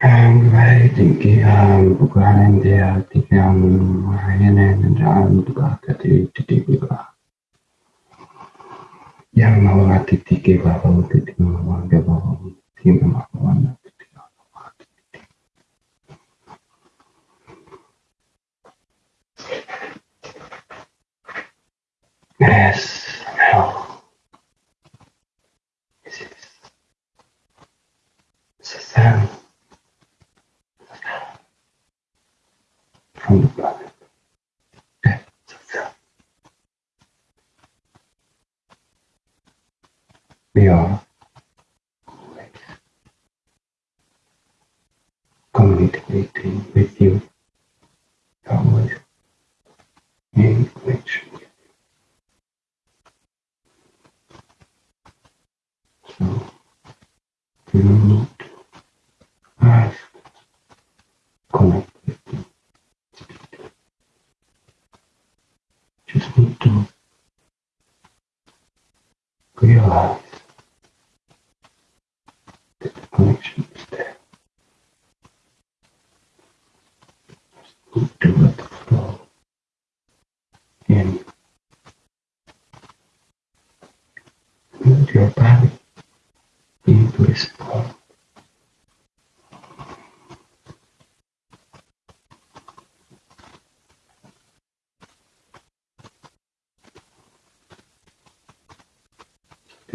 Anxiety um, bukan dia tidak mengenai dan juga dari titik kita. Yang malah titik kita kalau titik Yes.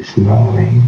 slowly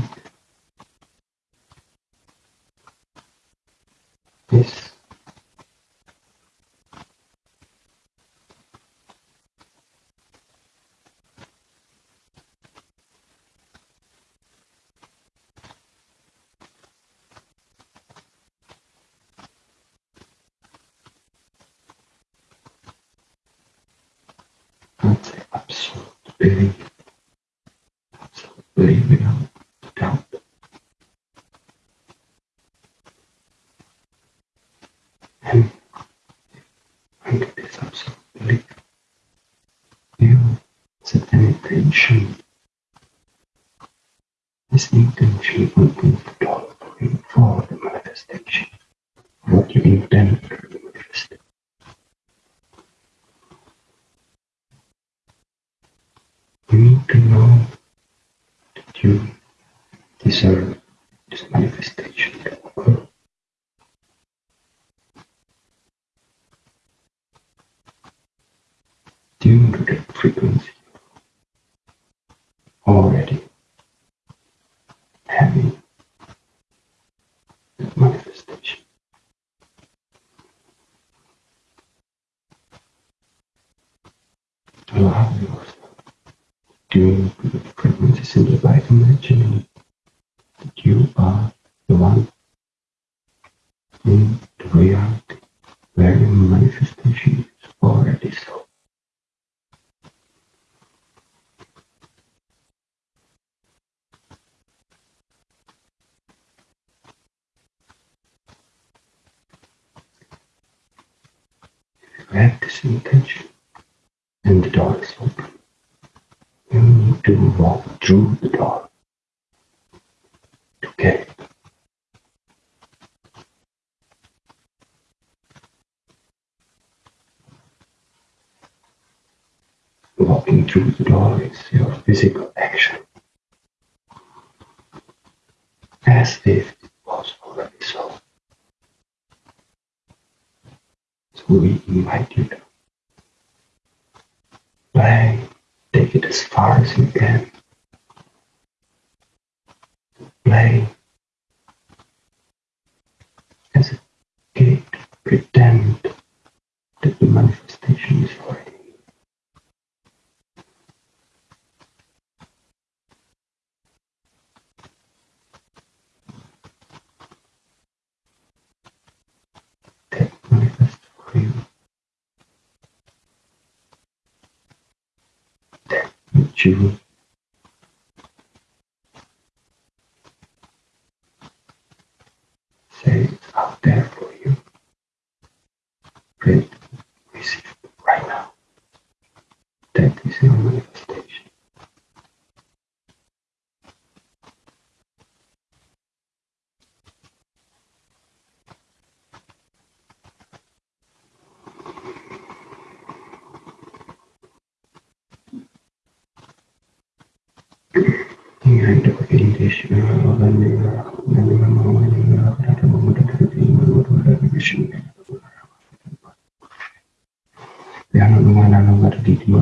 the reality where wherein manifestation is already so. If you have this intention, then the door is open. You need to walk through the door. ദേശീയതകളിൽ നിന്നുമുള്ള പോരാട്ടം മുന്നോട്ട് ചെയ്യുന്നത് ധ്യാനവുമാനാണ് വരുത്തിയിട്ടുള്ള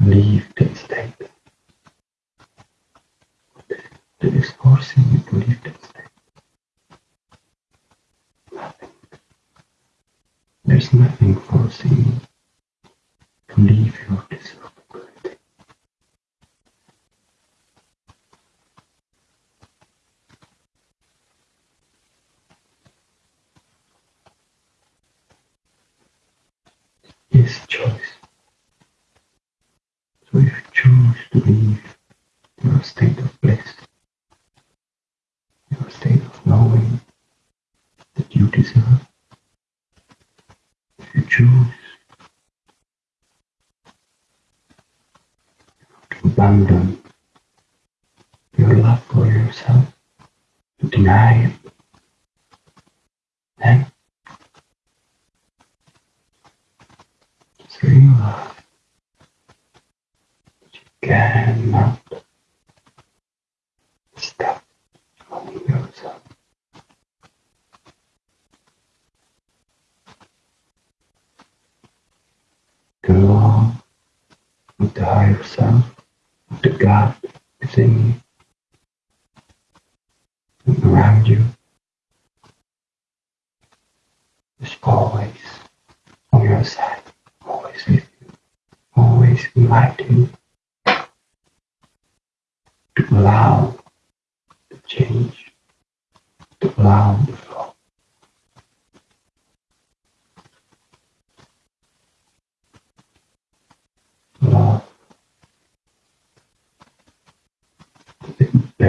leave.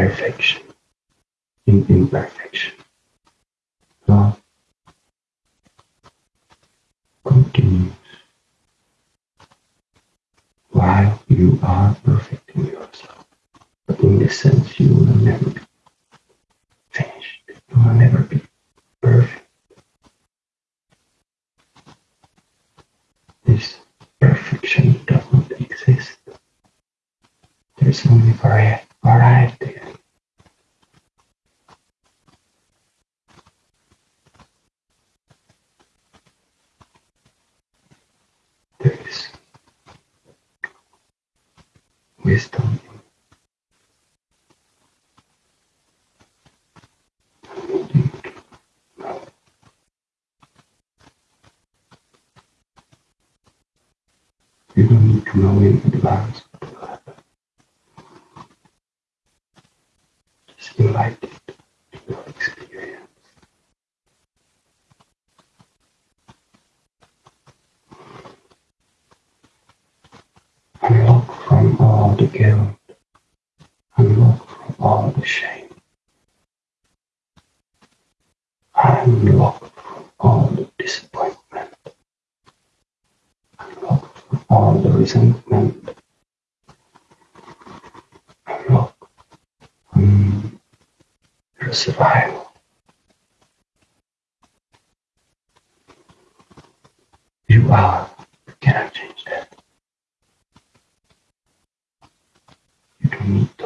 perfection, in imperfection. unique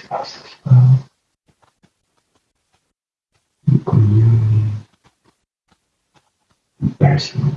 fast love and communion. And personal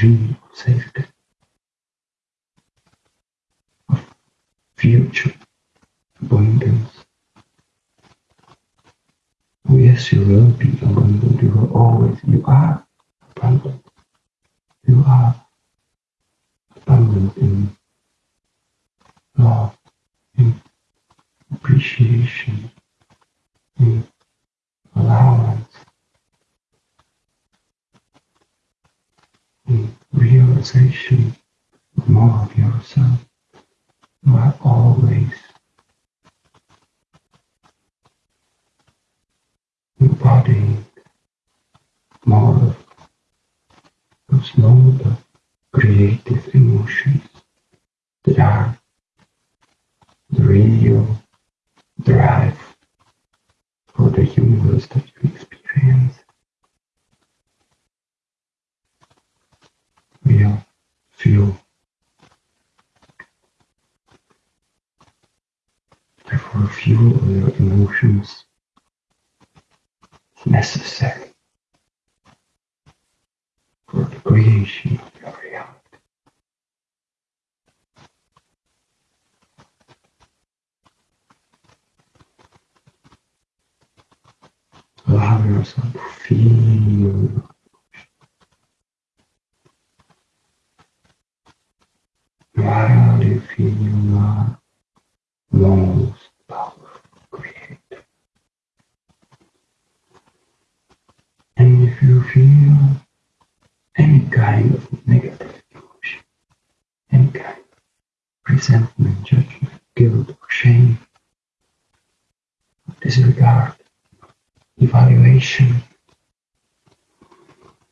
regime safety, of future abundance. Oh yes, you will be abundant. You will always, you are abundant. You are abundant in love, in appreciation,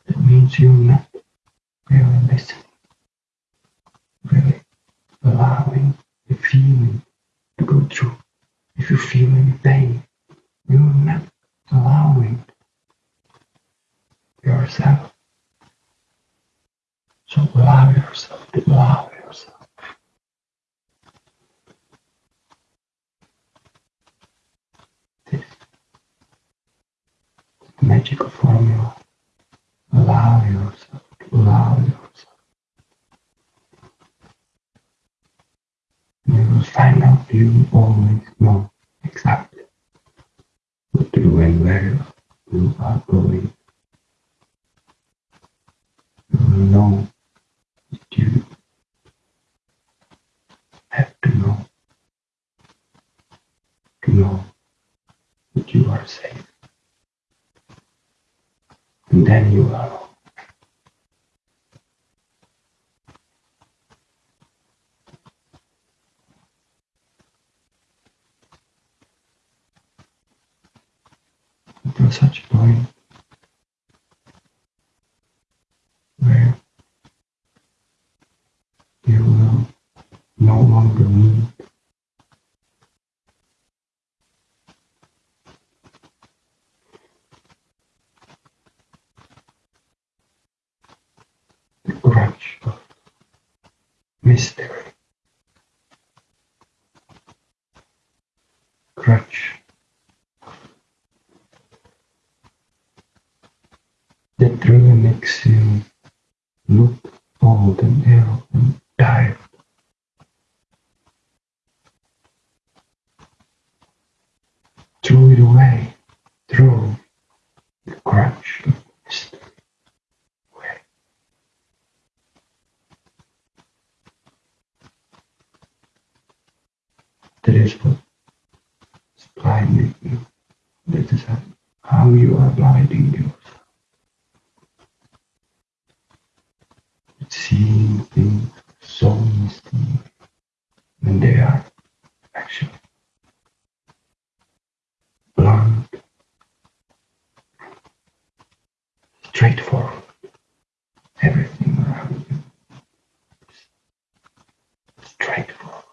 It means you that really makes you look old and ill and tired. Throw it away. Throw the crutch of mystery away. That is what is blinding you. That is how you are blinding yourself. With seeing things so misty when they are actually blunt, straightforward. Everything around you is straightforward.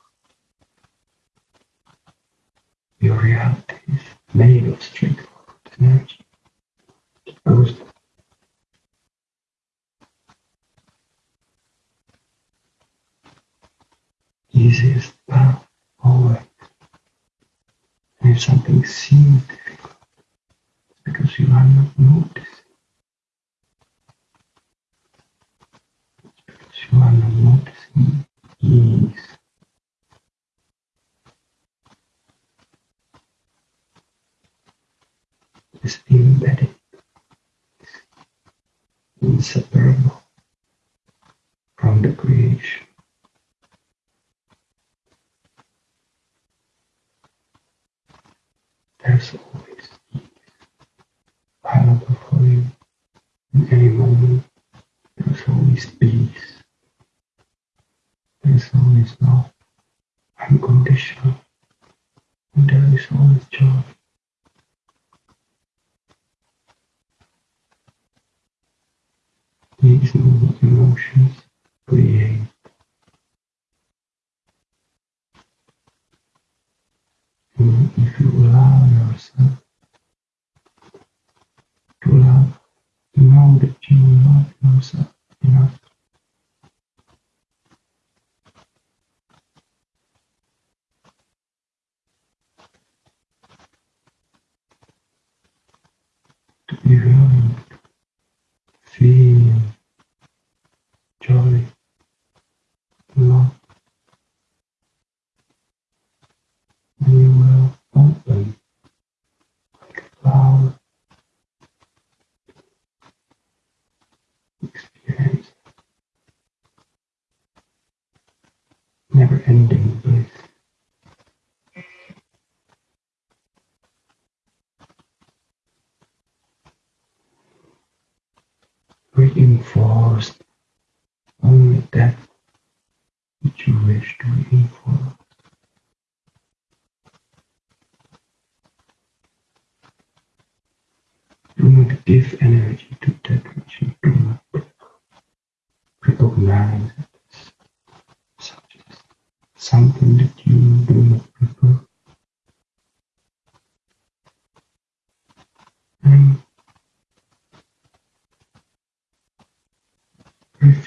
Your reality is made of straightforward energy. It goes easiest path always. And if something seems difficult, it's because you are not noticing. It's because you are not noticing ease. Is embedded, inseparable from the creation. There's always ease available for you in any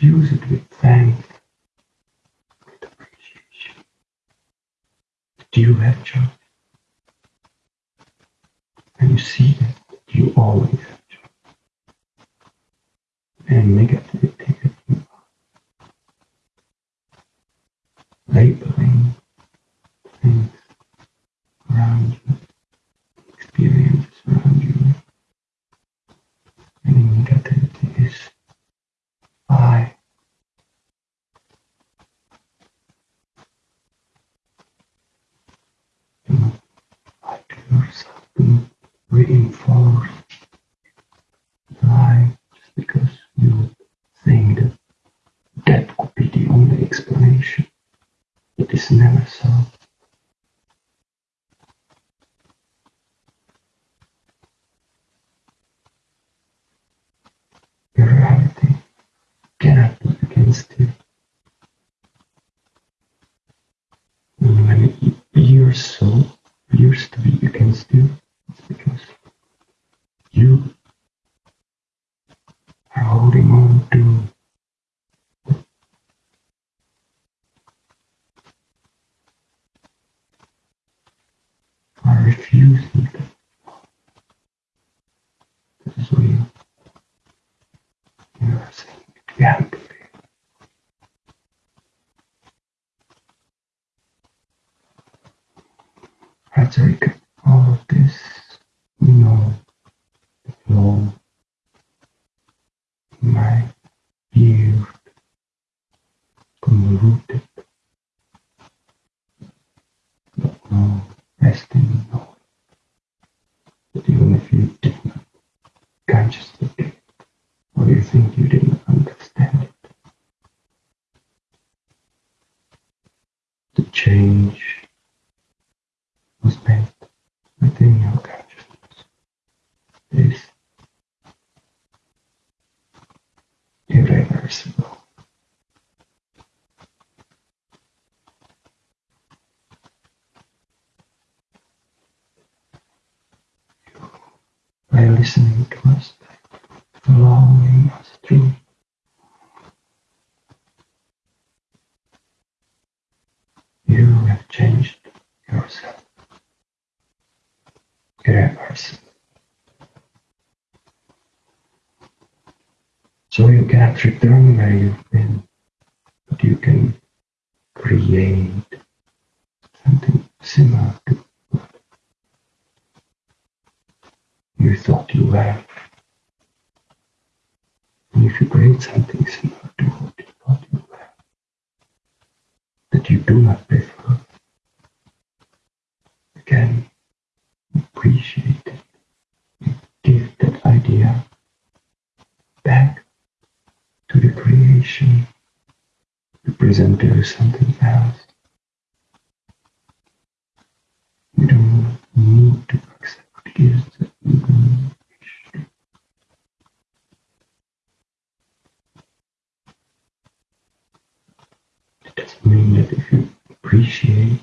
infuse it with thanks, with appreciation. Do you have joy? listening to us back along a stream. You have changed yourself irreversibly. So you can't return where you It doesn't mean that if you appreciate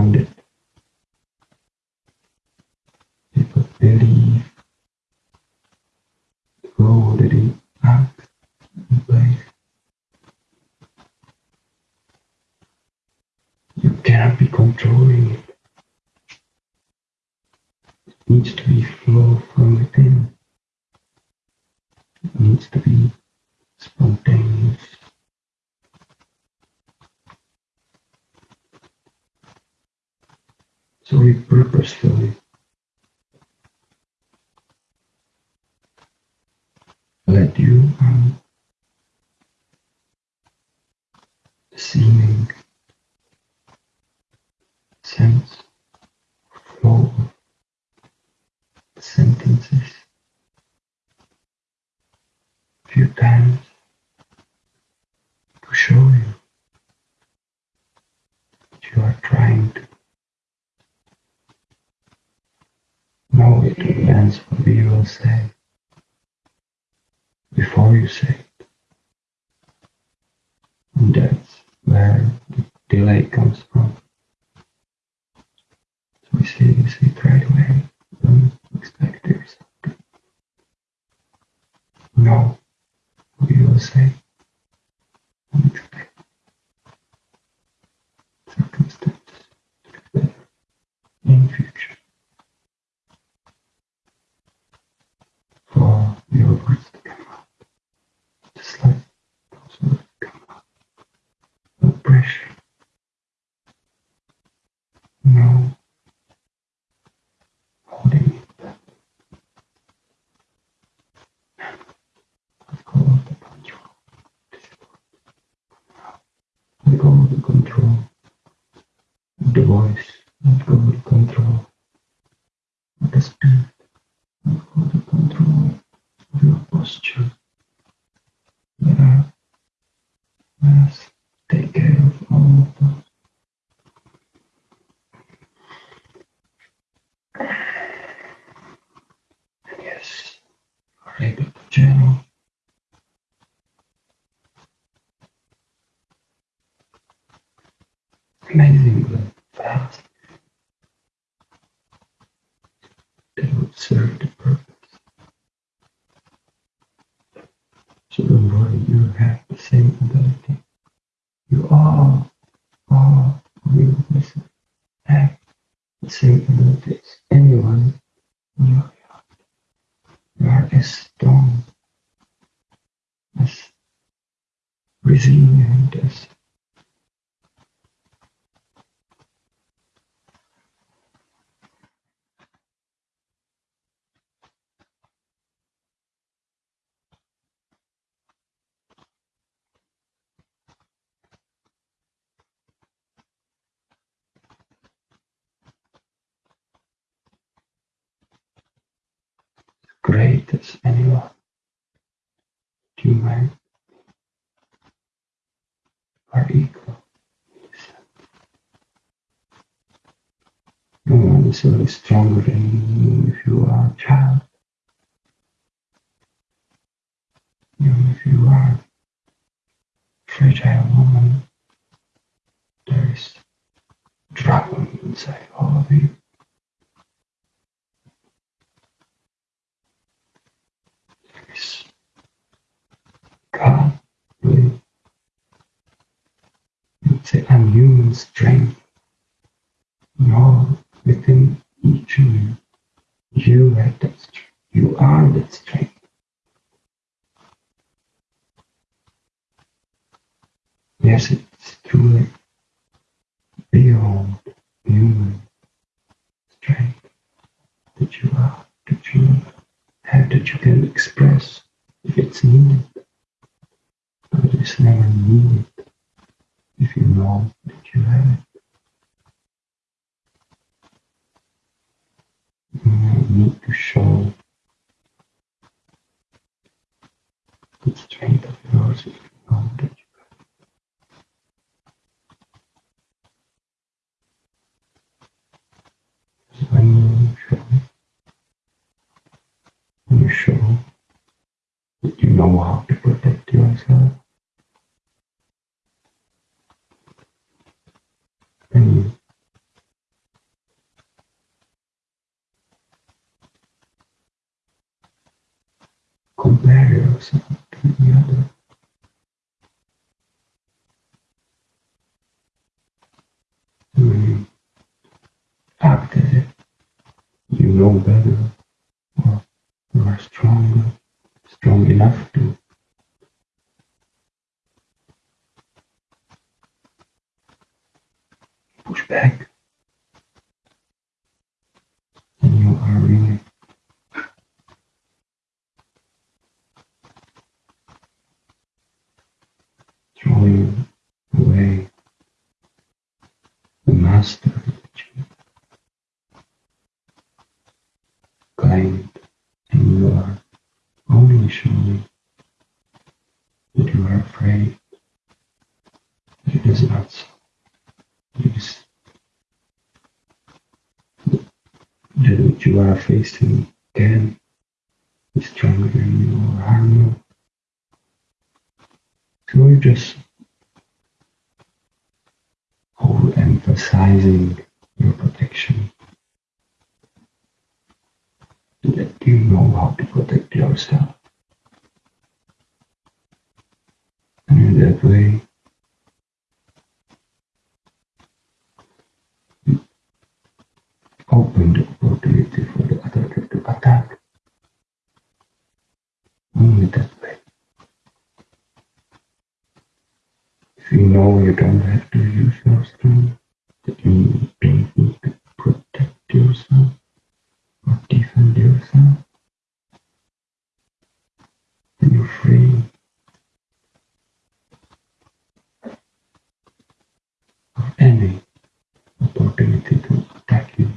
around to repurpose the ജീവിക്കുന്നത് dignity and human strength. Know within each of you, you are that, you are that strength. Yes, it's truly beyond human strength that you are, that you have, that you can express if it's needed. But it's never needed if you know that you have it. You need to show the strength of yours if you know that you have it. When you show, when you show that you know how to protect yourself, and you yourself to the other. You act as if you know better or you are stronger, strong enough to push back. And you are really throwing away the master that you claimed, and you are only showing that you are afraid that it is not so. It is that which you are facing can be stronger than you or harm you. So you're just overemphasizing your protection. That you know how to protect yourself. And in that way, open the opportunity for the other to attack. Only that way. If you know you don't have to use your strength, you don't need protect yourself or defend yourself, then you're free? Of any opportunity to attack you.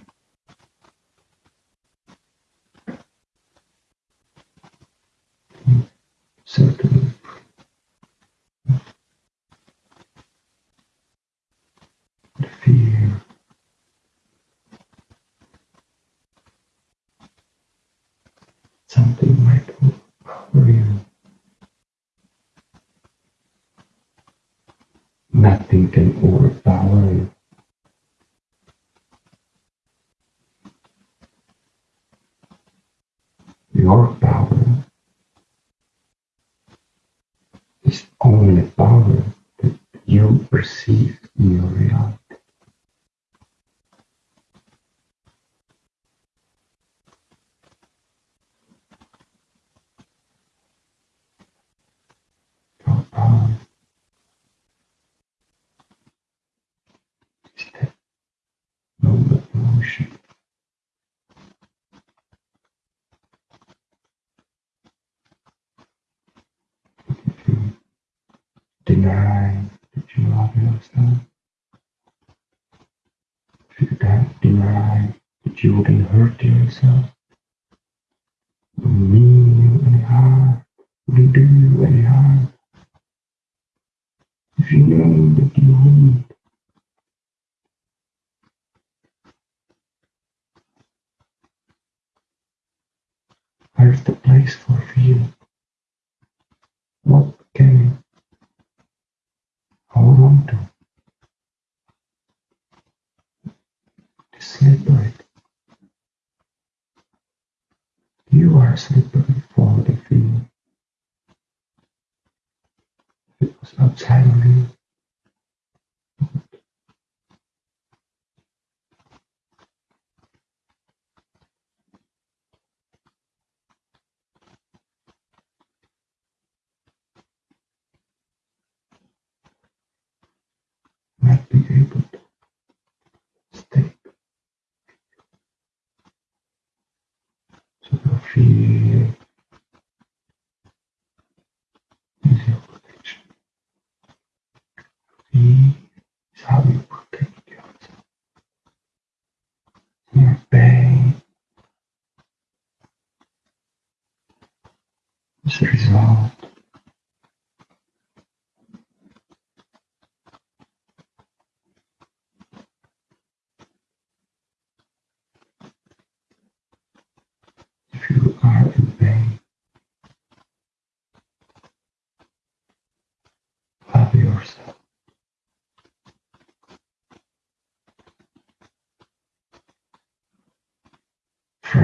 Certainly. The fear something might overpower you. Nothing can overpower you. Your power is only power that you perceive in your reality. Your power is that noble emotion if you deny that you don't deny that you wouldn't hurt yourself, mean you any harm, wouldn't do you any harm, if you know that you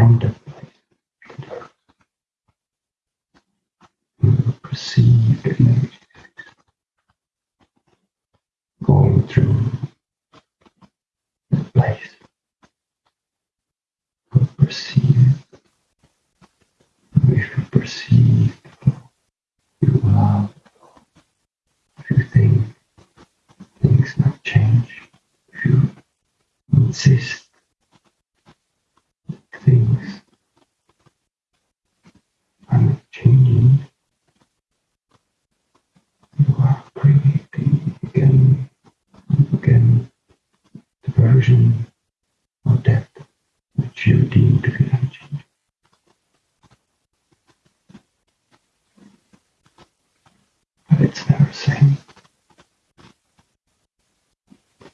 You and perceived going through the place. You perceive if you perceive you love. If you think things not change if you insist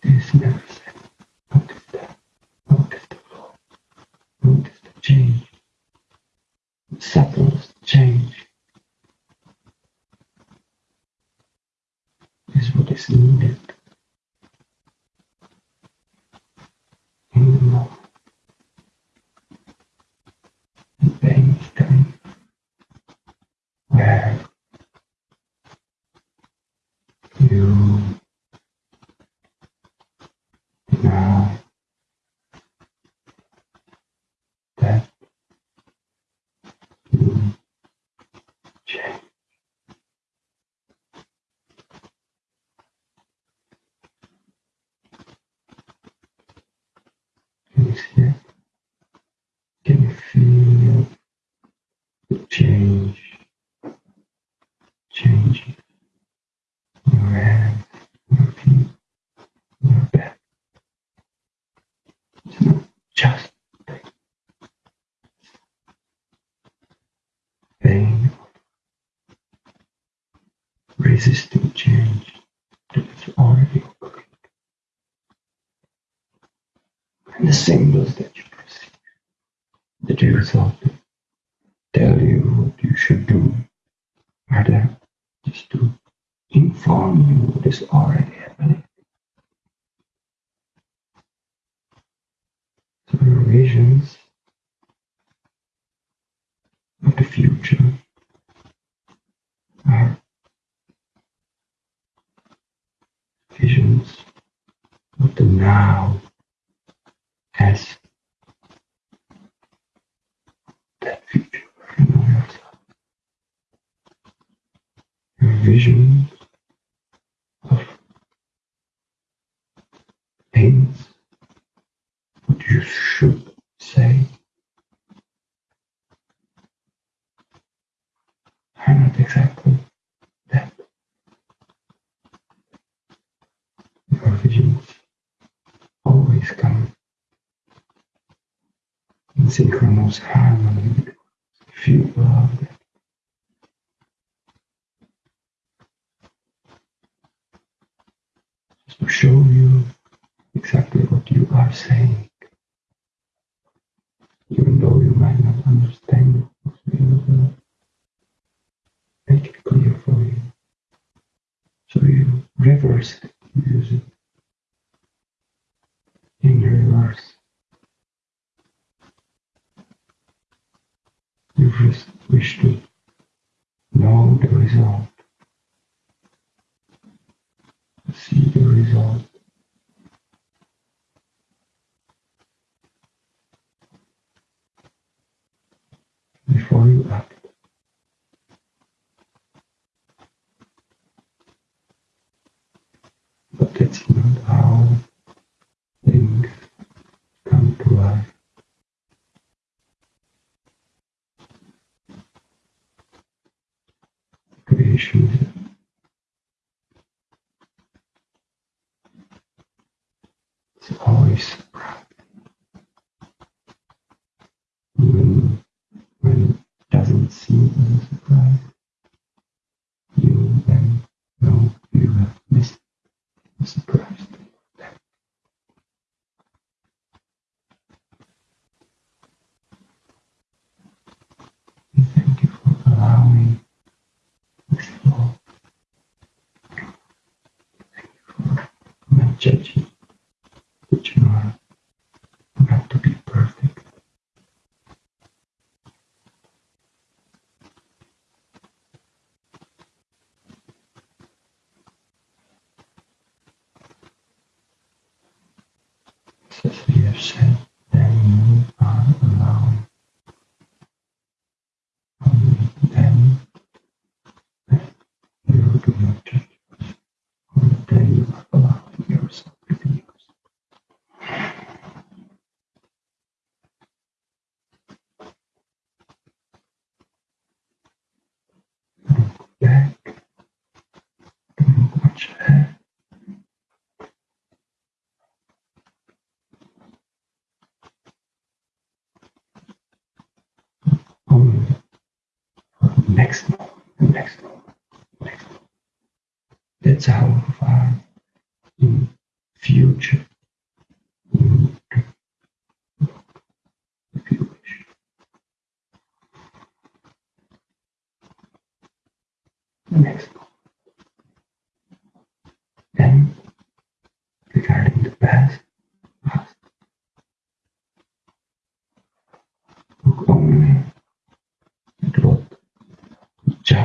Esse, né? symbols that you perceive, that you thought tell you what you should do, are there just to inform you what is already happening. So your visions of the future are visions of the now God's. always next, next. That's how far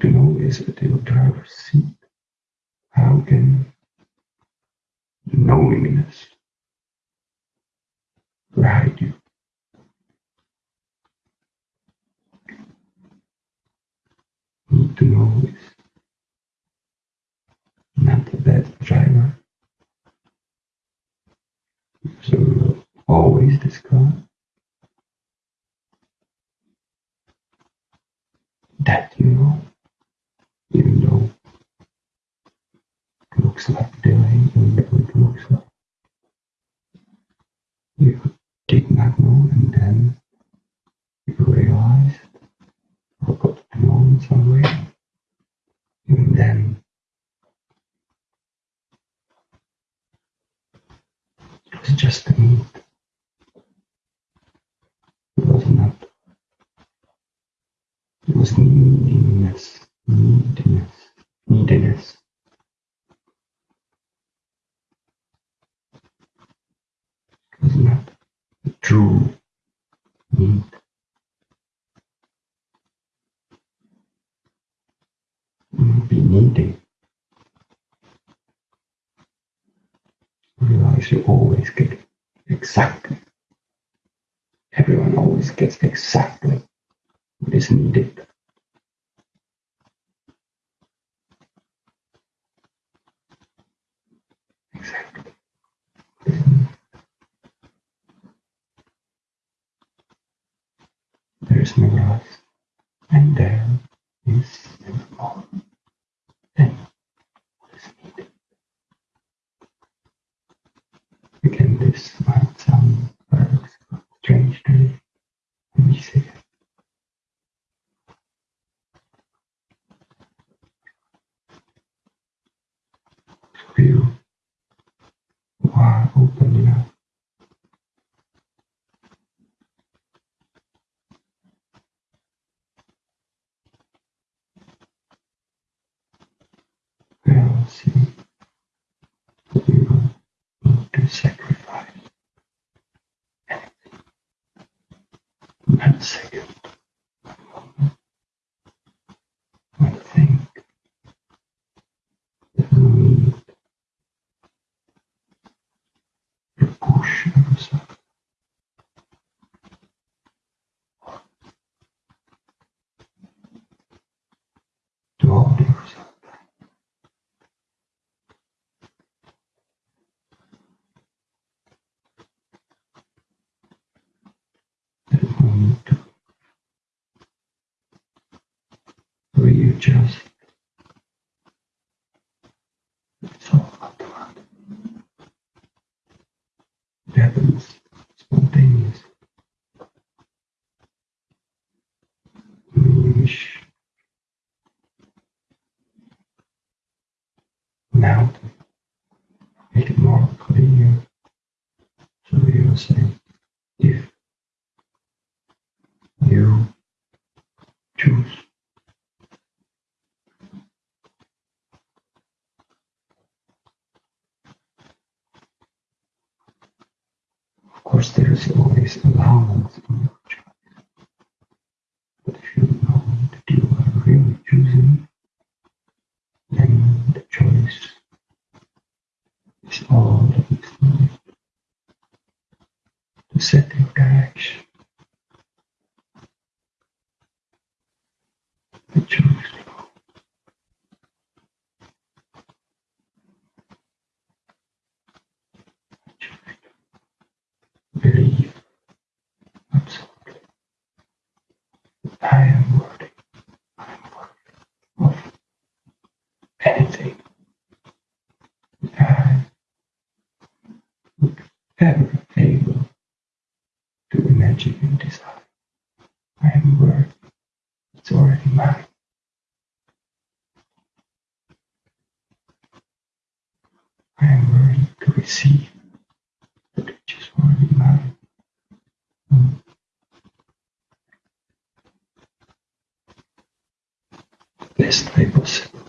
To know is the driver's seat. How can knowingness guide you? Who to know is not the best driver. So always discuss. that you know you know, it looks like doing, and it looks like you did not know and then you realized got to know in some way and then it was just a need it was not it was neediness neediness neediness. pictures. violence I have a word. It's already mine. I am ready to receive just want to already mine. Hmm. Best way possible.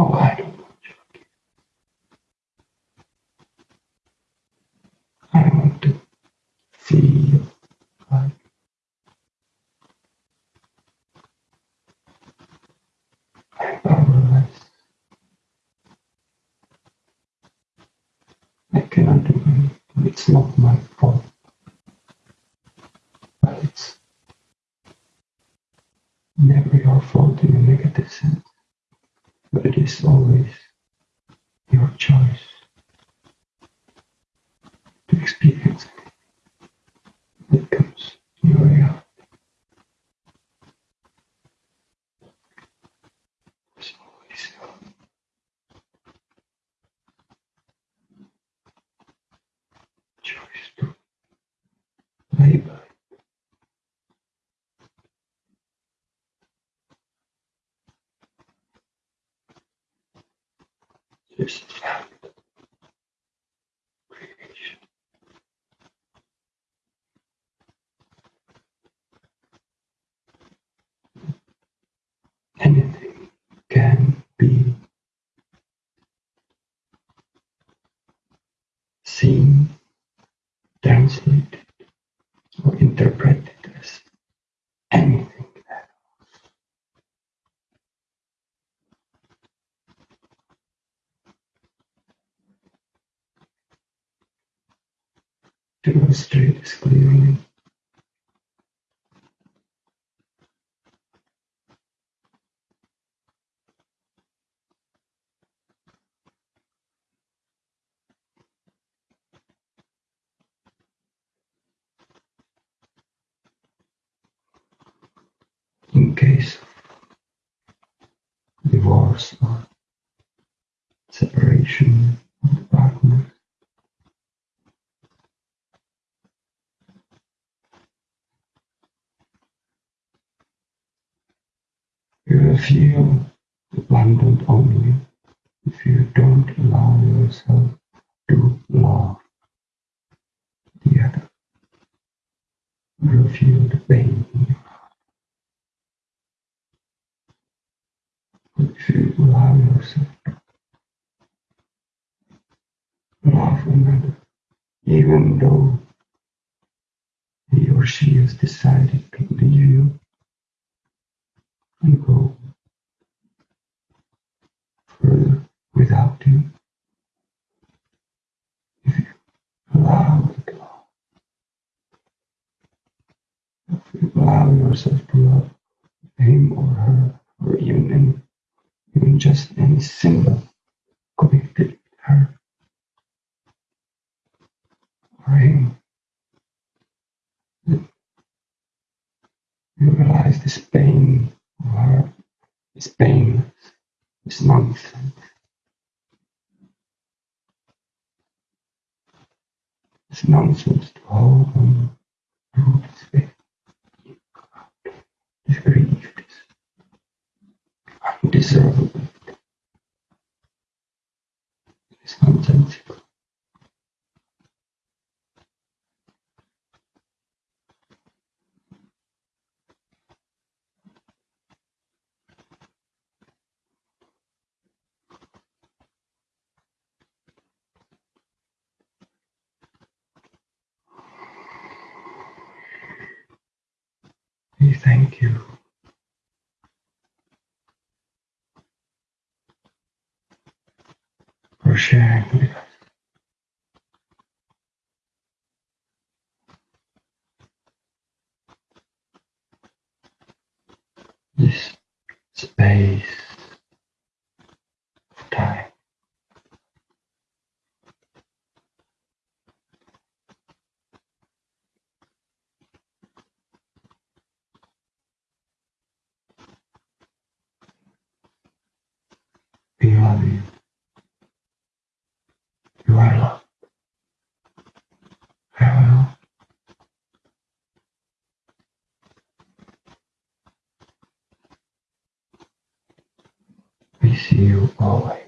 Okay. years. To illustrate this clearly. In case divorce or window It's pain. It's nonsense. It's nonsense to hold on roots with disbelieved, undeserved We thank you. For sharing with us. This space of time. We love you. You are loved. Farewell. We see you always.